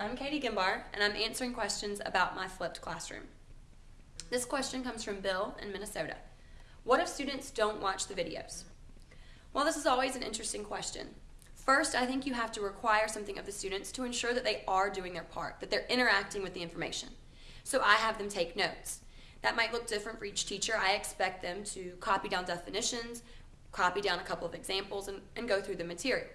I'm Katie Gimbar, and I'm answering questions about my flipped classroom. This question comes from Bill in Minnesota. What if students don't watch the videos? Well, this is always an interesting question. First, I think you have to require something of the students to ensure that they are doing their part, that they're interacting with the information. So I have them take notes. That might look different for each teacher. I expect them to copy down definitions, copy down a couple of examples, and, and go through the material.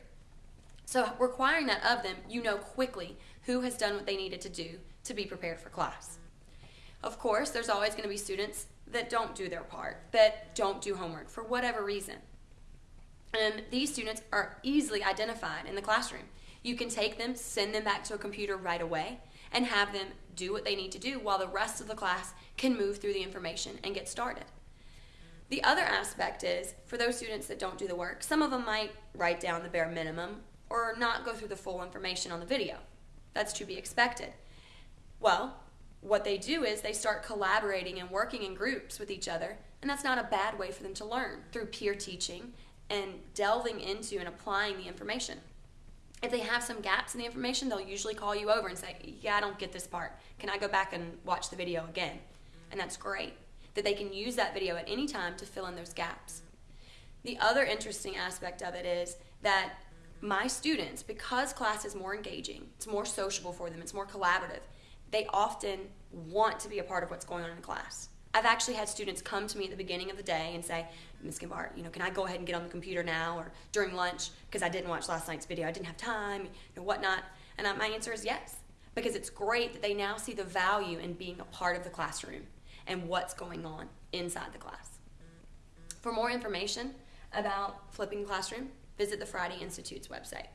So, requiring that of them, you know quickly who has done what they needed to do to be prepared for class. Of course, there's always going to be students that don't do their part, that don't do homework for whatever reason. And these students are easily identified in the classroom. You can take them, send them back to a computer right away, and have them do what they need to do while the rest of the class can move through the information and get started. The other aspect is for those students that don't do the work, some of them might write down the bare minimum or not go through the full information on the video. That's to be expected. Well, what they do is they start collaborating and working in groups with each other, and that's not a bad way for them to learn through peer teaching and delving into and applying the information. If they have some gaps in the information, they'll usually call you over and say, Yeah, I don't get this part. Can I go back and watch the video again? And that's great that they can use that video at any time to fill in those gaps. The other interesting aspect of it is that my students, because class is more engaging, it's more sociable for them, it's more collaborative, they often want to be a part of what's going on in class. I've actually had students come to me at the beginning of the day and say, Ms. Gimbar, you know, can I go ahead and get on the computer now or during lunch because I didn't watch last night's video, I didn't have time, and whatnot. And my answer is yes, because it's great that they now see the value in being a part of the classroom and what's going on inside the class. For more information about flipping classroom, visit the Friday Institute's website.